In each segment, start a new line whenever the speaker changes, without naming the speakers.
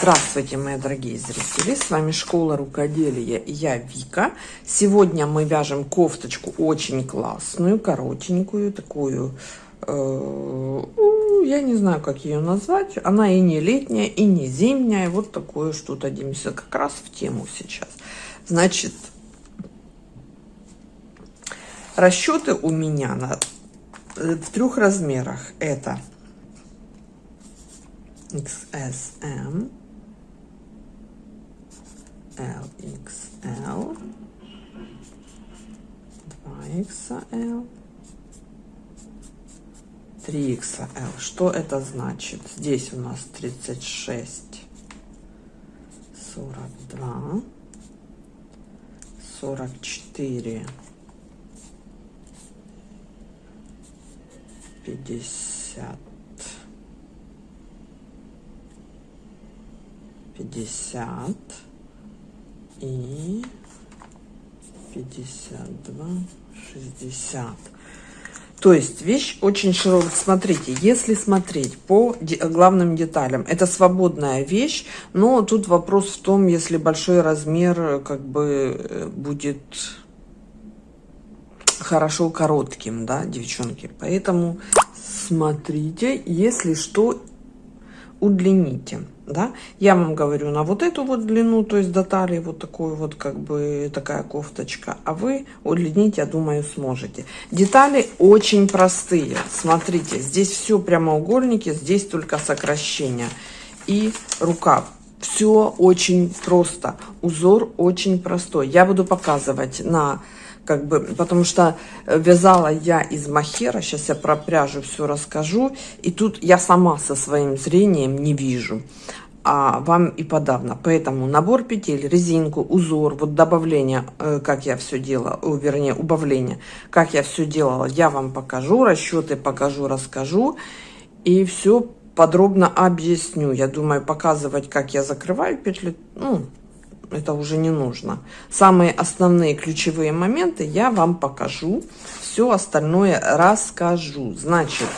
Здравствуйте, мои дорогие зрители! С вами Школа Рукоделия и я Вика. Сегодня мы вяжем кофточку очень классную, коротенькую, такую, э, я не знаю, как ее назвать. Она и не летняя, и не зимняя. Вот такое что-то, Демиса, как раз в тему сейчас. Значит, расчеты у меня на, э, в трех размерах. Это XSM, LXL, 2XL, 3XL. Что это значит? Здесь у нас 36, 42, 44, 50, 50 и 52, 60. То есть вещь очень широкая. Смотрите, если смотреть по главным деталям, это свободная вещь, но тут вопрос в том, если большой размер как бы э, будет хорошо коротким, да, девчонки. Поэтому смотрите, если что, удлините да, я вам говорю на вот эту вот длину, то есть до талии вот такую вот как бы такая кофточка, а вы удлинить, я думаю, сможете. Детали очень простые, смотрите, здесь все прямоугольники, здесь только сокращение и рукав. Все очень просто, узор очень простой. Я буду показывать на как бы, потому что вязала я из махера, сейчас я про пряжу все расскажу, и тут я сама со своим зрением не вижу а вам и подавно. Поэтому набор петель, резинку, узор, вот добавление, э, как я все делала, вернее, убавление, как я все делала, я вам покажу, расчеты покажу, расскажу. И все подробно объясню. Я думаю, показывать, как я закрываю петли, ну, это уже не нужно. Самые основные ключевые моменты я вам покажу. Все остальное расскажу. Значит,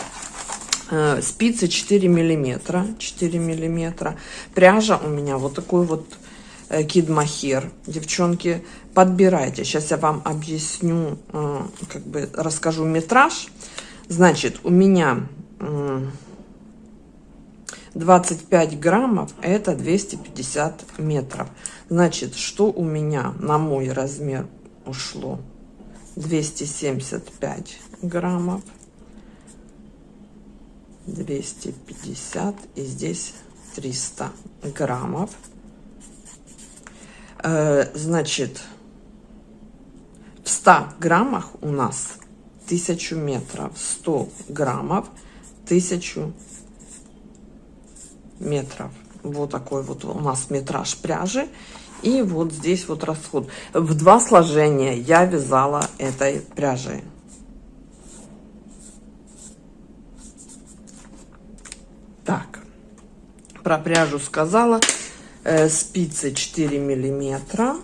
Э, спицы 4 миллиметра 4 миллиметра пряжа у меня вот такой вот э, кид махер девчонки подбирайте сейчас я вам объясню э, как бы расскажу метраж значит у меня 25 граммов это 250 метров значит что у меня на мой размер ушло 275 граммов 250 и здесь 300 граммов. Э, значит, в 100 граммах у нас 1000 метров, 100 граммов, 1000 метров. Вот такой вот у нас метраж пряжи. И вот здесь вот расход. В два сложения я вязала этой пряжей. Так, про пряжу сказала. Э, спицы 4 миллиметра.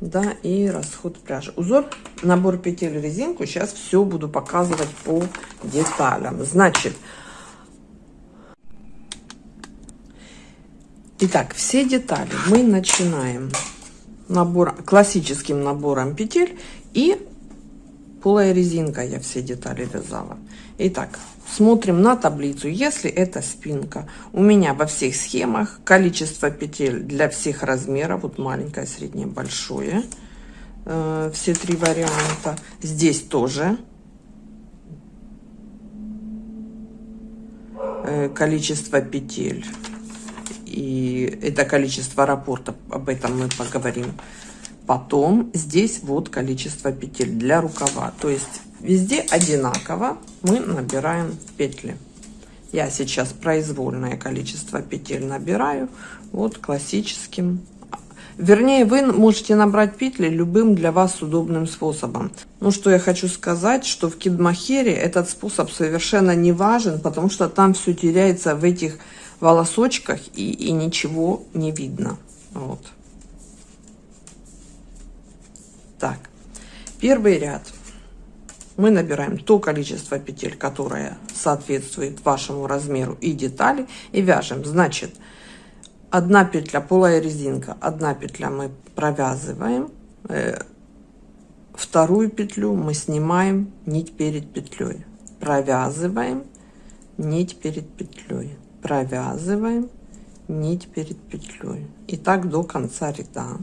Да, и расход пряжи. Узор, набор петель, резинку. Сейчас все буду показывать по деталям. Значит, итак, все детали мы начинаем набор, классическим набором петель и полая резинка я все детали вязала. Итак, Смотрим на таблицу. Если это спинка, у меня во всех схемах количество петель для всех размеров. Вот маленькое, среднее, большое. Э, все три варианта. Здесь тоже э, количество петель. И это количество рапорта, об этом мы поговорим потом. Здесь вот количество петель для рукава. То есть Везде одинаково мы набираем петли. Я сейчас произвольное количество петель набираю. Вот классическим. Вернее, вы можете набрать петли любым для вас удобным способом. Ну, что я хочу сказать, что в кидмахере этот способ совершенно не важен, потому что там все теряется в этих волосочках и, и ничего не видно. Вот. Так, первый ряд мы набираем то количество петель, которое соответствует вашему размеру и детали, и вяжем. Значит, одна петля полая резинка. Одна петля мы провязываем э, вторую петлю мы снимаем нить перед петлей провязываем нить перед петлей провязываем нить перед петлей и так до конца ряда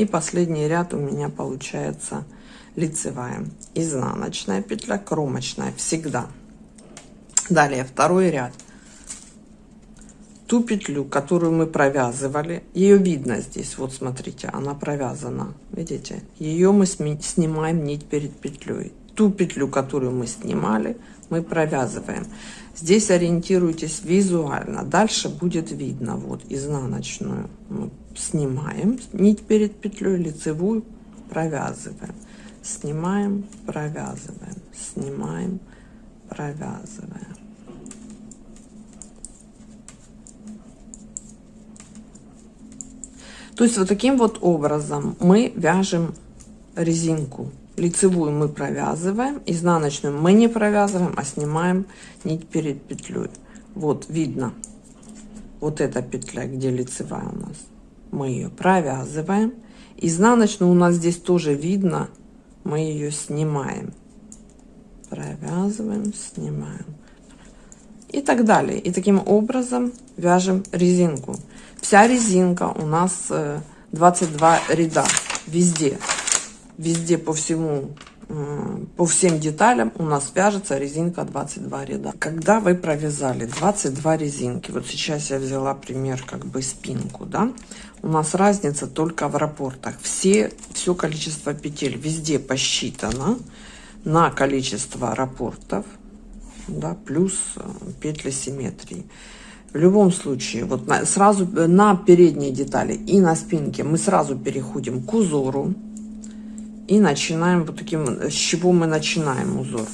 И последний ряд у меня получается лицевая, изнаночная петля, кромочная всегда. Далее второй ряд. Ту петлю, которую мы провязывали, ее видно здесь, вот смотрите, она провязана, видите? Ее мы снимаем нить перед петлей. Ту петлю, которую мы снимали, мы провязываем. Здесь ориентируйтесь визуально. Дальше будет видно. Вот изнаночную мы снимаем нить перед петлей, лицевую провязываем. Снимаем, провязываем, снимаем, провязываем. То есть вот таким вот образом мы вяжем резинку лицевую мы провязываем изнаночную мы не провязываем а снимаем нить перед петлей вот видно вот эта петля где лицевая у нас мы ее провязываем. Изнаночную у нас здесь тоже видно. Мы ее снимаем. Провязываем снимаем. И так далее. И таким образом вяжем резинку. Вся резинка у нас 22 э, ряда. Везде. Везде по всему по всем деталям у нас вяжется резинка 22 ряда. Когда вы провязали 22 резинки вот сейчас я взяла пример как бы спинку да у нас разница только в рапортах. Все все количество петель везде посчитано на количество рапортов да, плюс э, петли симметрии. В любом случае вот на, сразу на передние детали и на спинке мы сразу переходим к узору и начинаем вот таким с чего мы начинаем узор.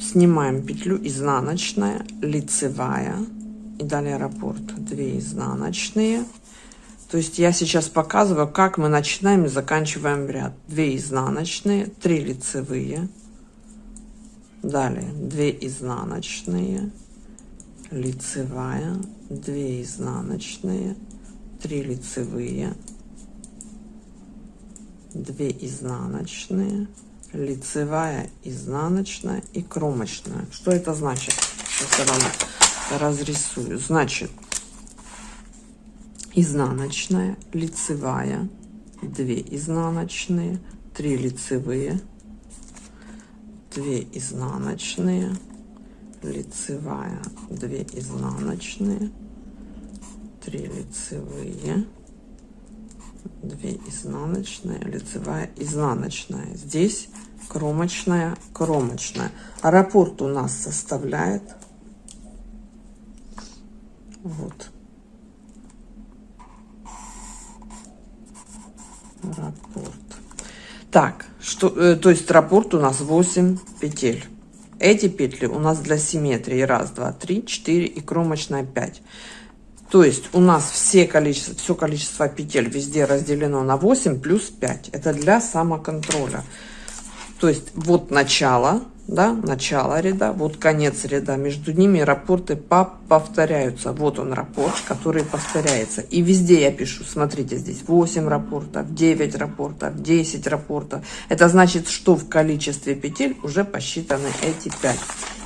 Снимаем петлю изнаночная лицевая. И далее раппорт. 2 изнаночные. То есть я сейчас показываю как мы начинаем и заканчиваем ряд. 2 изнаночные 3 лицевые. Далее 2 изнаночные лицевая 2 изнаночные 3 лицевые 2 изнаночные лицевая изнаночная и кромочная. Что это значит? Сейчас я вам разрисую. Значит изнаночная лицевая 2 изнаночные 3 лицевые 2 изнаночные лицевая 2 изнаночные 3 лицевые 2 изнаночная лицевая изнаночная. Здесь кромочная кромочная. А раппорт у нас составляет вот. Раппорт так что э, то есть раппорт у нас 8 петель. Эти петли у нас для симметрии. Раз два три четыре и кромочная 5 то есть у нас все количество, все количество петель везде разделено на 8 плюс 5. Это для самоконтроля. То есть вот начало, да, начало ряда, вот конец ряда. Между ними рапорты повторяются. Вот он рапорт, который повторяется. И везде я пишу, смотрите, здесь 8 рапортов, 9 рапортов, 10 рапортов. Это значит, что в количестве петель уже посчитаны эти 5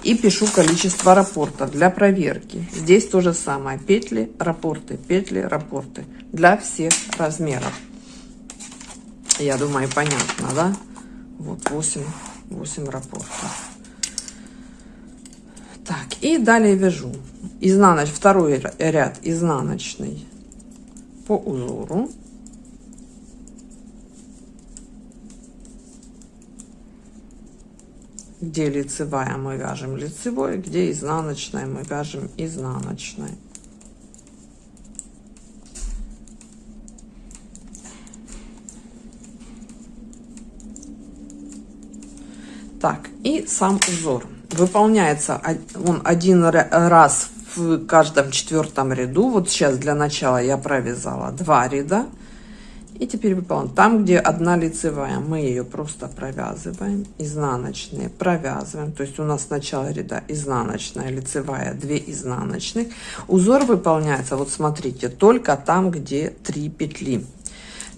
и пишу количество рапортов для проверки здесь то же самое петли рапорты петли рапорты для всех размеров я думаю понятно да вот 8 8 рапортов. Так и далее вяжу. Изнаночный второй ряд изнаночный по узору. Где лицевая мы вяжем лицевой где изнаночная мы вяжем изнаночной так и сам узор выполняется он один раз в каждом четвертом ряду вот сейчас для начала я провязала два ряда И теперь выполняем. Там, где одна лицевая, мы ее просто провязываем. Изнаночные провязываем. То есть у нас начало ряда изнаночная, лицевая, 2 изнаночных. Узор выполняется, вот смотрите, только там, где 3 петли.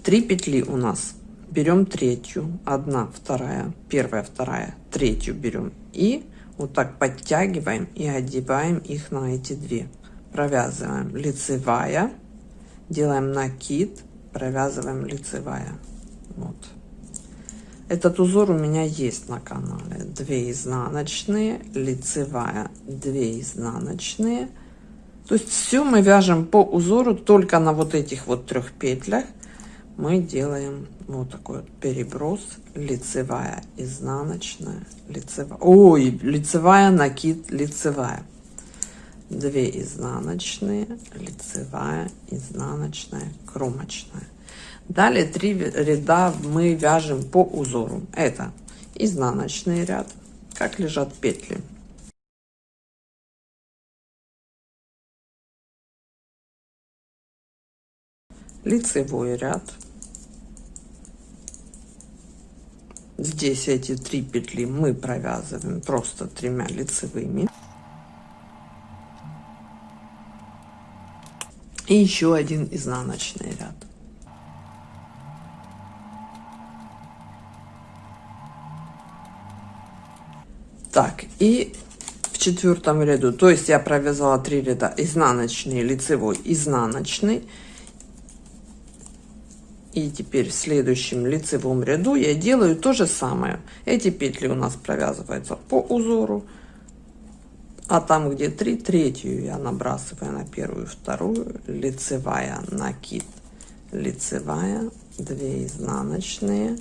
3 петли у нас. Берем третью, одна, вторая, первая, вторая, третью берем. И вот так подтягиваем и одеваем их на эти две. Провязываем лицевая, делаем накид, провязываем лицевая. Вот. Этот узор у меня есть на канале. 2 изнаночные, лицевая, 2 изнаночные. То есть все мы вяжем по узору только на вот этих вот трех петлях. Мы делаем вот такой вот переброс, лицевая, изнаночная, лицевая. Ой, лицевая, накид, лицевая. 2 изнаночные, лицевая, изнаночная, кромочная. Далее три ряда мы вяжем по узору. Это изнаночный ряд, как лежат петли. Лицевой ряд. Здесь эти три петли мы провязываем просто тремя лицевыми. и еще один изнаночный ряд. Так и в четвертом ряду. То есть я провязала три ряда. Изнаночный лицевой изнаночный и теперь в следующем лицевом ряду я делаю то же самое. Эти петли у нас провязываются по узору а там где 3 третью я набрасываю на первую вторую лицевая накид лицевая 2 изнаночные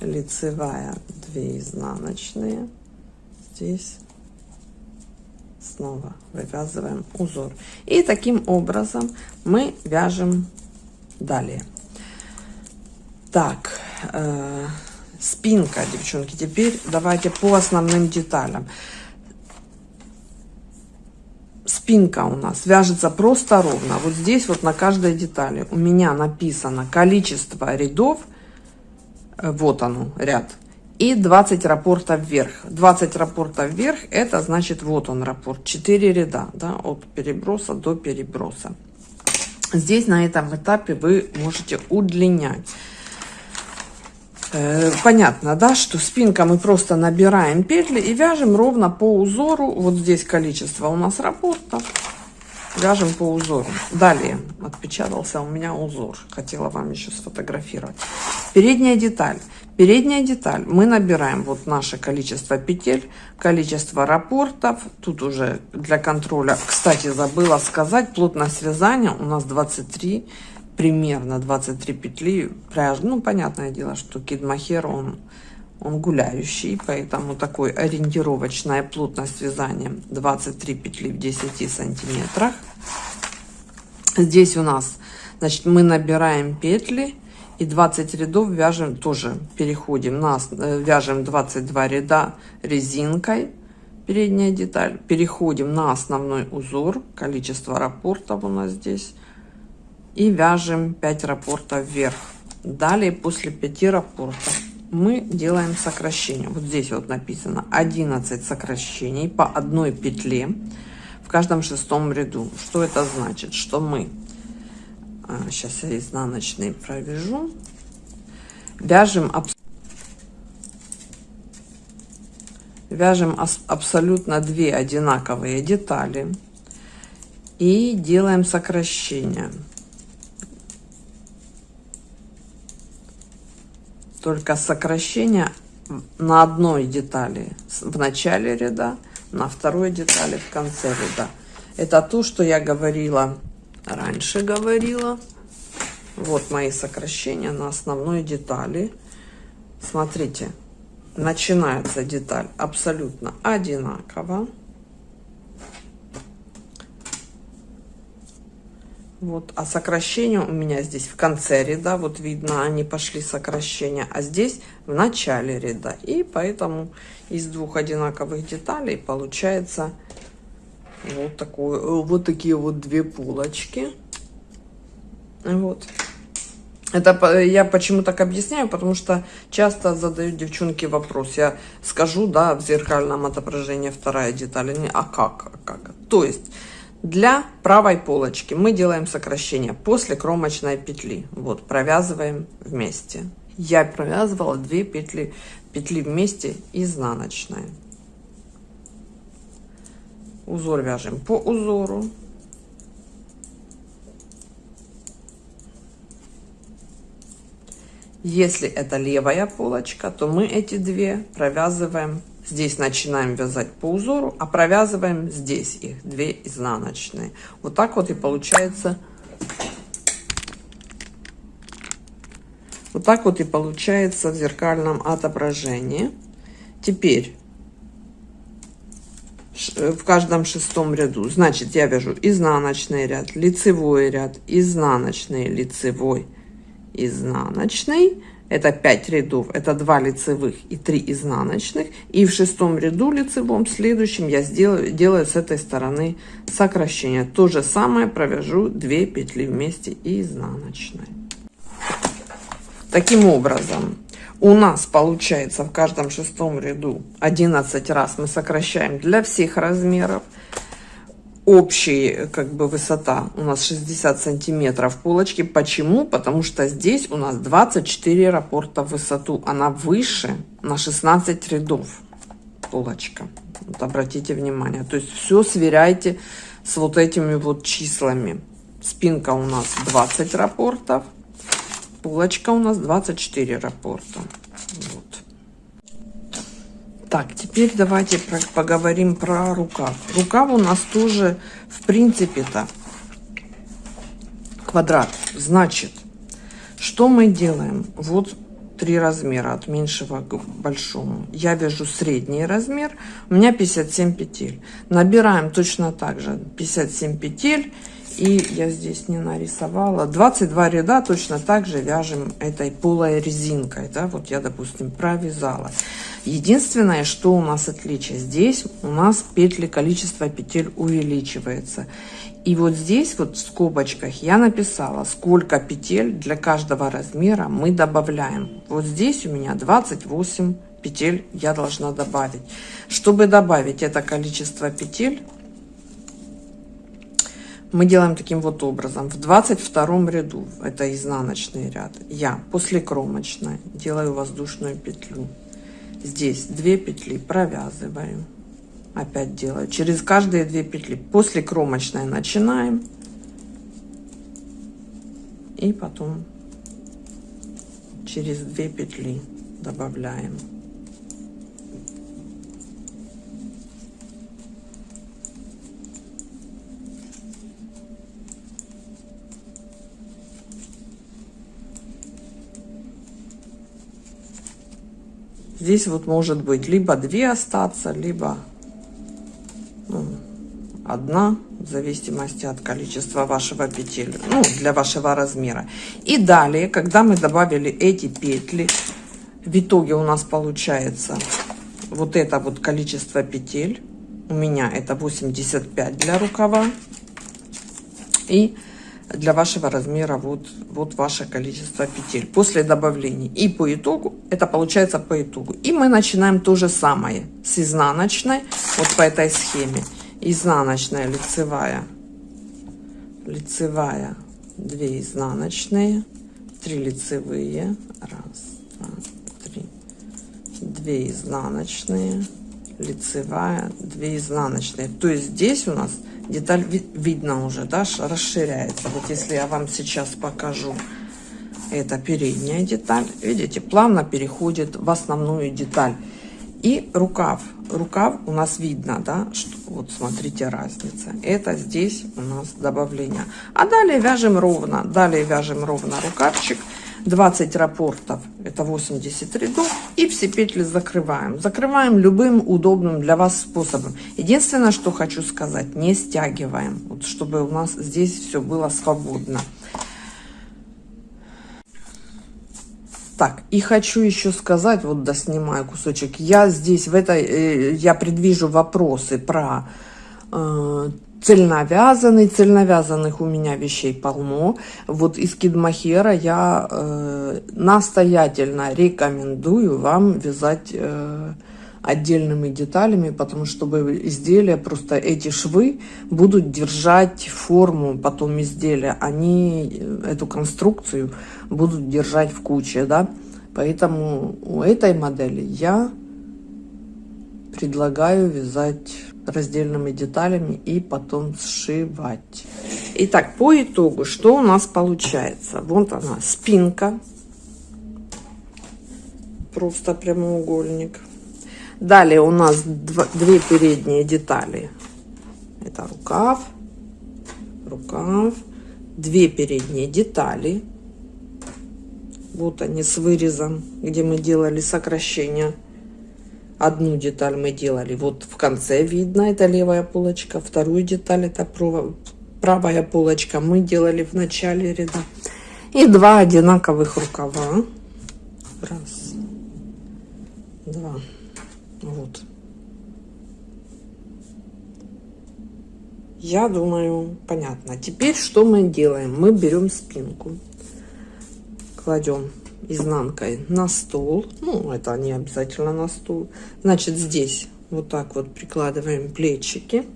лицевая 2 изнаночные. Здесь снова вывязываем узор. И таким образом мы вяжем далее так э, спинка девчонки теперь давайте по основным деталям спинка у нас вяжется просто ровно. Вот здесь вот на каждой детали у меня написано количество рядов. Э, вот оно, ряд. И 20 рапортов вверх. 20 рапортов вверх, это значит вот он рапорт. 4 ряда, да, от переброса до переброса. Здесь на этом этапе вы можете удлинять. Э, понятно, да, что спинка мы просто набираем петли и вяжем ровно по узору. Вот здесь количество у нас рапортов. Вяжем по узору. Далее отпечатался у меня узор. Хотела вам еще сфотографировать. Передняя деталь. Передняя деталь. Мы набираем вот наше количество петель, количество рапортов. Тут уже для контроля, кстати, забыла сказать, плотность вязания у нас 23 примерно 23 петли пряжи. Ну, понятное дело, что кидмахер, он, он гуляющий, поэтому такой ориентировочная плотность вязания 23 петли в 10 сантиметрах. Здесь у нас, значит, мы набираем петли и 20 рядов вяжем, тоже переходим, нас э, вяжем 22 ряда резинкой, передняя деталь, переходим на основной узор, количество рапортов у нас здесь и вяжем 5 рапортов вверх. Далее после 5 рапортов мы делаем сокращение. Вот здесь вот написано 11 сокращений по одной петле в каждом шестом ряду. Что это значит? Что мы, сейчас а, я изнаночный провяжу, вяжем, вяжем абсолютно две одинаковые детали и делаем сокращение. Только сокращение на одной детали в начале ряда, на второй детали в конце ряда. Это то, что я говорила, раньше говорила. Вот мои сокращения на основной детали. Смотрите, начинается деталь абсолютно одинаково. Вот, а сокращение у меня здесь в конце ряда, вот видно, они пошли сокращения, а здесь в начале ряда. И поэтому из двух одинаковых деталей получается вот, такое, вот такие вот две полочки. Вот. Это я почему так объясняю, потому что часто задают девчонки вопрос. Я скажу, да, в зеркальном отображении вторая деталь. А как? А как? То есть для правой полочки мы делаем сокращение после кромочной петли. Вот, провязываем вместе. Я провязывала две петли, петли вместе изнаночные. Узор вяжем по узору. Если это левая полочка, то мы эти две провязываем. Здесь начинаем вязать по узору, а провязываем здесь их, две изнаночные. Вот так вот и получается. Вот так вот и получается в зеркальном отображении. Теперь в каждом шестом ряду. Значит, я вяжу изнаночный ряд, лицевой ряд, изнаночный, лицевой, изнаночный. Это 5 рядов, это 2 лицевых и 3 изнаночных. И в шестом ряду лицевом следующем я сделаю, делаю с этой стороны сокращение. То же самое провяжу 2 петли вместе и изнаночной. Таким образом, у нас получается в каждом шестом ряду 11 раз мы сокращаем для всех размеров общая как бы высота у нас 60 сантиметров полочки. Почему? Потому что здесь у нас 24 рапорта в высоту. Она выше на 16 рядов полочка. Вот обратите внимание. То есть все сверяйте с вот этими вот числами. Спинка у нас 20 рапортов. Полочка у нас 24 рапорта. Так, теперь давайте про, поговорим про рукав. Рукав у нас тоже, в принципе-то, квадрат. Значит, что мы делаем? Вот три размера, от меньшего к большому. Я вяжу средний размер, у меня 57 петель. Набираем точно так же 57 петель. И я здесь не нарисовала. 22 ряда точно так же вяжем этой полой резинкой. Да? Вот я, допустим, провязала. Единственное, что у нас отличие, здесь у нас петли, количество петель увеличивается. И вот здесь вот в скобочках я написала, сколько петель для каждого размера мы добавляем. Вот здесь у меня 28 петель я должна добавить. Чтобы добавить это количество петель, мы делаем таким вот образом. В 22 ряду, это изнаночный ряд, я после кромочной делаю воздушную петлю. Здесь 2 петли провязываю. Опять делаю. Через каждые 2 петли. После кромочной начинаем. И потом через 2 петли добавляем. Здесь вот может быть либо две остаться, либо ну, одна, в зависимости от количества вашего петель, ну, для вашего размера. И далее, когда мы добавили эти петли, в итоге у нас получается вот это вот количество петель. У меня это 85 для рукава. И для вашего размера вот, вот ваше количество петель после добавления. И по итогу, это получается по итогу. И мы начинаем то же самое с изнаночной, вот по этой схеме. Изнаночная, лицевая, лицевая, 2 изнаночные, 3 лицевые, раз, два, три, 2 изнаночные, лицевая, 2 изнаночные. То есть здесь у нас деталь видно уже, да, расширяется. Вот если я вам сейчас покажу, это передняя деталь, видите, плавно переходит в основную деталь. И рукав. Rукав у нас видно, да, что вот смотрите разница. Это здесь у нас добавление. А далее вяжем ровно, далее вяжем ровно рукавчик. 20 рапортов, это 80 рядов, и все петли закрываем. Закрываем любым удобным для вас способом. Единственное, что хочу сказать, не стягиваем, вот чтобы у нас здесь все было свободно. Так, и хочу еще сказать, вот доснимаю кусочек, я здесь в этой, э, я предвижу вопросы про э, цельновязанный. Цельновязанных у меня вещей полно. Вот из кидмахера я э, настоятельно рекомендую вам вязать э, отдельными деталями, потому что изделия, просто эти швы будут держать форму потом изделия. Они э, эту конструкцию будут держать в куче, да. Поэтому у этой модели я предлагаю вязать раздельными деталями и потом сшивать. Итак, по итогу, что у нас получается? Вот она, спинка. Просто прямоугольник. Далее у нас два, две передние детали. Это рукав, рукав, две передние детали. Вот они с вырезом, где мы делали сокращение Одну деталь мы делали, вот в конце видно, это левая полочка. Вторую деталь, это правая полочка, мы делали в начале ряда. И два одинаковых рукава. Раз, два, вот. Я думаю, понятно. Теперь что мы делаем? Мы берем спинку, кладем изнанкой на стол. Ну, это не обязательно на стол. Значит, здесь вот так вот прикладываем плечики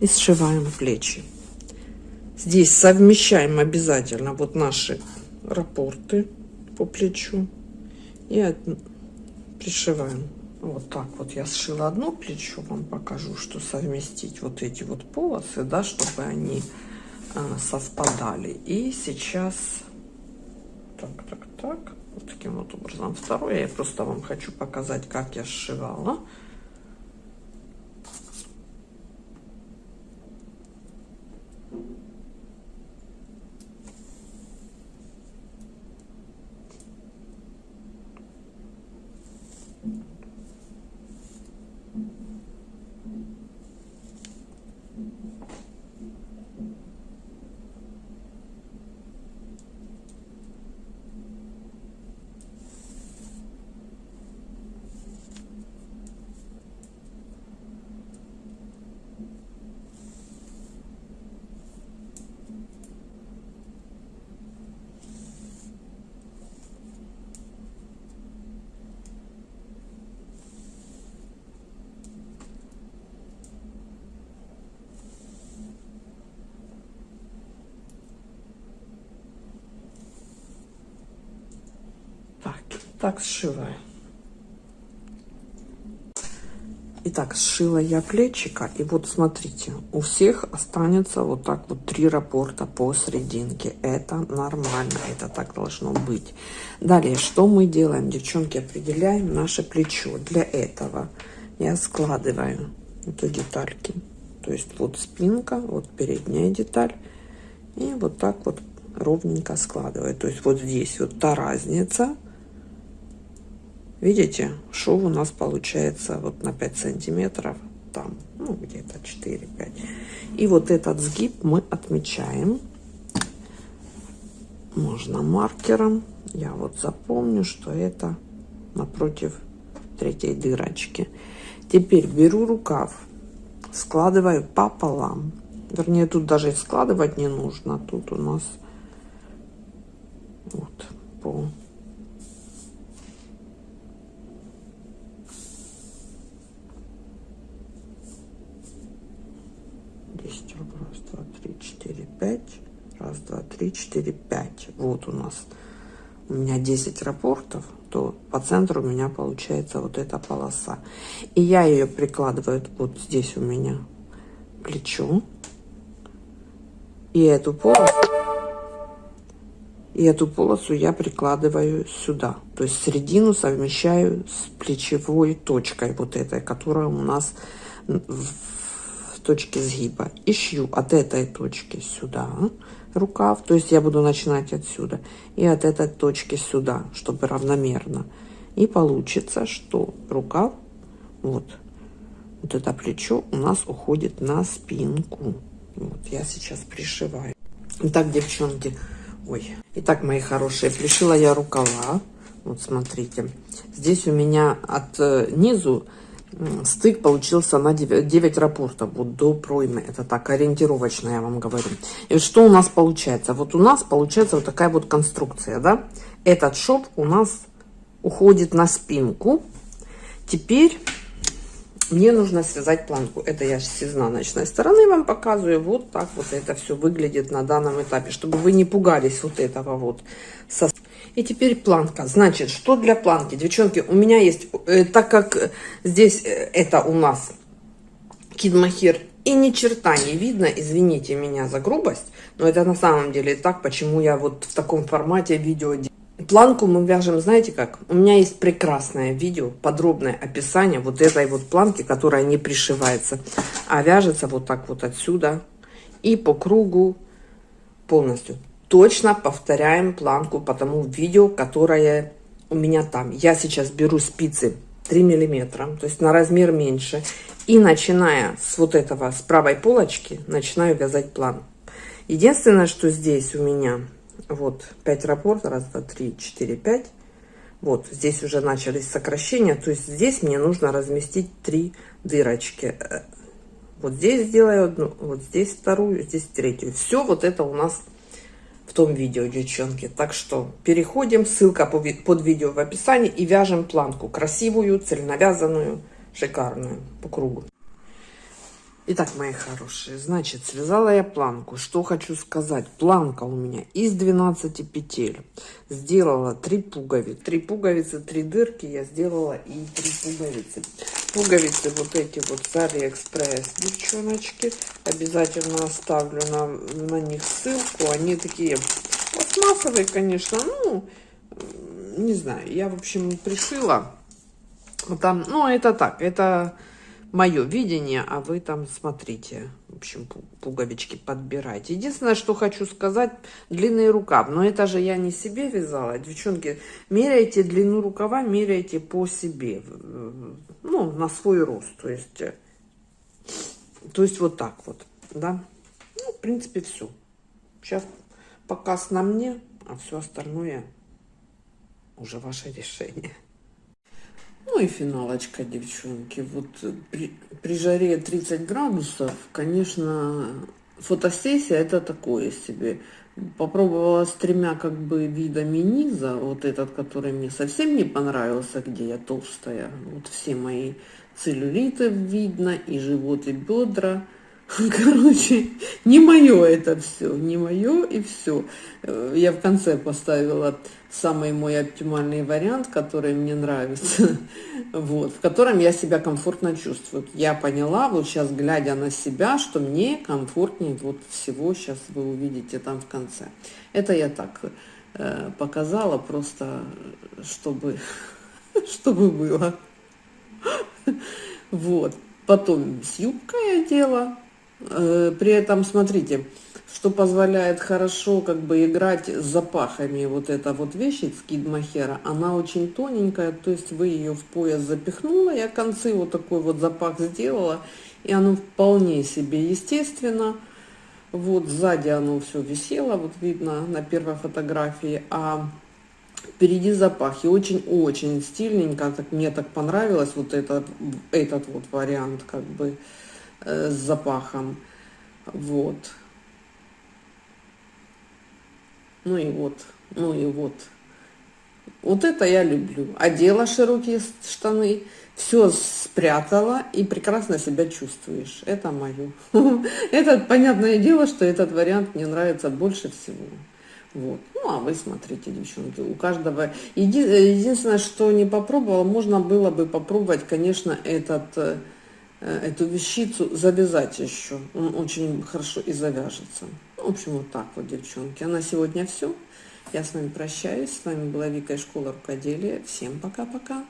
и сшиваем плечи. Здесь совмещаем обязательно вот наши рапорты по плечу и пришиваем. Вот так вот я сшила одно плечо, вам покажу, что совместить вот эти вот полосы, да, чтобы они а, совпадали. И сейчас так, так, так. Вот таким вот образом. Второе я просто вам хочу показать, как я сшивала. Так сшиваю. Итак, сшила я плечика. И вот смотрите, у всех останется вот так вот три рапорта посерединке. Это нормально, это так должно быть. Далее, что мы делаем, девчонки? Определяем наше плечо. Для этого я складываю эту детальки. То есть вот спинка, вот передняя деталь. И вот так вот ровненько складываю. То есть вот здесь вот та разница, Видите, шов у нас получается вот на 5 сантиметров, там, ну, где-то 4-5. И вот этот сгиб мы отмечаем. Можно маркером. Я вот запомню, что это напротив третьей дырочки. Теперь беру рукав, складываю пополам. Вернее, тут даже складывать не нужно. Тут у нас вот по 5 раз два три четыре пять. Вот у нас у меня 10 рапортов то по центру у меня получается вот эта полоса. И я ее прикладываю вот здесь у меня плечо. И эту полосу и эту полосу я прикладываю сюда. То есть середину совмещаю с плечевой точкой вот этой которая у нас в точки сгиба. И шью от этой точки сюда рукав. То есть я буду начинать отсюда и от этой точки сюда чтобы равномерно. И получится что рукав вот вот это плечо у нас уходит на спинку. Вот я сейчас пришиваю. Итак, девчонки ой итак мои хорошие пришила я рукава. Вот смотрите здесь у меня от э, низу стык получился на 9, 9 рапортов вот до проймы. Это так, ориентировочно я вам говорю. И что у нас получается? Вот у нас получается вот такая вот конструкция, да? Этот шов у нас уходит на спинку. Теперь мне нужно связать планку. Это я с изнаночной стороны вам показываю. Вот так вот это все выглядит на данном этапе, чтобы вы не пугались вот этого вот. И теперь планка. Значит, что для планки? Девчонки, у меня есть, э, так как здесь э, это у нас кидмахер и ни черта не видно, извините меня за грубость, но это на самом деле так, почему я вот в таком формате видео делаю. Планку мы вяжем, знаете как? У меня есть прекрасное видео, подробное описание вот этой вот планки, которая не пришивается, а вяжется вот так вот отсюда и по кругу полностью. Точно повторяем планку по тому видео, которое у меня там. Я сейчас беру спицы 3 миллиметра, то есть на размер меньше. И начиная с вот этого, с правой полочки, начинаю вязать план. Единственное, что здесь у меня вот 5 рапорт, раз, два, три, четыре, пять. Вот здесь уже начались сокращения, то есть здесь мне нужно разместить три дырочки. Э, вот здесь сделаю одну, вот здесь вторую, здесь третью. Все вот это у нас в том видео, девчонки. Так что переходим, ссылка под видео в описании и вяжем планку красивую, цельновязанную, шикарную по кругу. Итак, мои хорошие, значит, связала я планку. Что хочу сказать. Планка у меня из 12 петель. Сделала 3 пуговицы. 3 пуговицы, 3 дырки я сделала и 3 пуговицы. Пуговицы вот эти вот с Алиэкспресс, девчоночки. Обязательно оставлю на, на них ссылку. Они такие пластмассовые, конечно. Ну, не знаю, я, в общем, пришила. Там, ну, это так, это мое видение, а вы там смотрите, в общем, пуговички подбирайте. Единственное, что хочу сказать, длинный рукав. Но это же я не себе вязала. Девчонки, меряйте длину рукава, меряйте по себе. Ну, на свой рост. То есть, э, то есть вот так вот, да. Ну, в принципе, все. Сейчас показ на мне, а все остальное уже ваше решение. Ну и финалочка, девчонки. Вот при, при жаре 30 градусов, конечно, фотосессия это такое себе. Попробовала с тремя как бы видами низа. Вот этот, который мне совсем не понравился, где я толстая. Вот все мои целлюлиты видно, и живот, и бедра. Короче, не мое это все, не мое и все. Э, я в конце поставила самый мой оптимальный вариант, который мне нравится, вот, в котором я себя комфортно чувствую. Я поняла, вот сейчас, глядя на себя, что мне комфортнее вот всего, сейчас вы увидите там в конце. Это я так э, показала, просто чтобы, чтобы было. Вот. Потом с юбкой одела. Э, при этом, смотрите, что позволяет хорошо как бы играть с запахами. Вот эта вот вещь из кидмахера, она очень тоненькая, то есть вы ее в пояс запихнула, я концы вот такой вот запах сделала, и оно вполне себе естественно. Вот сзади оно все висело, вот видно на первой фотографии, а впереди запах. И очень-очень стильненько, так, мне так понравилось вот этот, этот вот вариант как бы э, с запахом. Вот. Ну и вот, ну и вот. Вот это я люблю. Одела широкие штаны, все спрятала и прекрасно себя чувствуешь. Это мое. Это понятное дело, что этот вариант мне нравится больше всего. Вот. Ну, а вы смотрите, девчонки, у каждого... Еди... Единственное, что не попробовала, можно было бы попробовать, конечно, этот, э, эту вещицу завязать еще. Он очень хорошо и завяжется. В общем, вот так вот, девчонки. А на сегодня все. Я с вами прощаюсь. С вами была Вика из школы рукоделия. Всем пока-пока.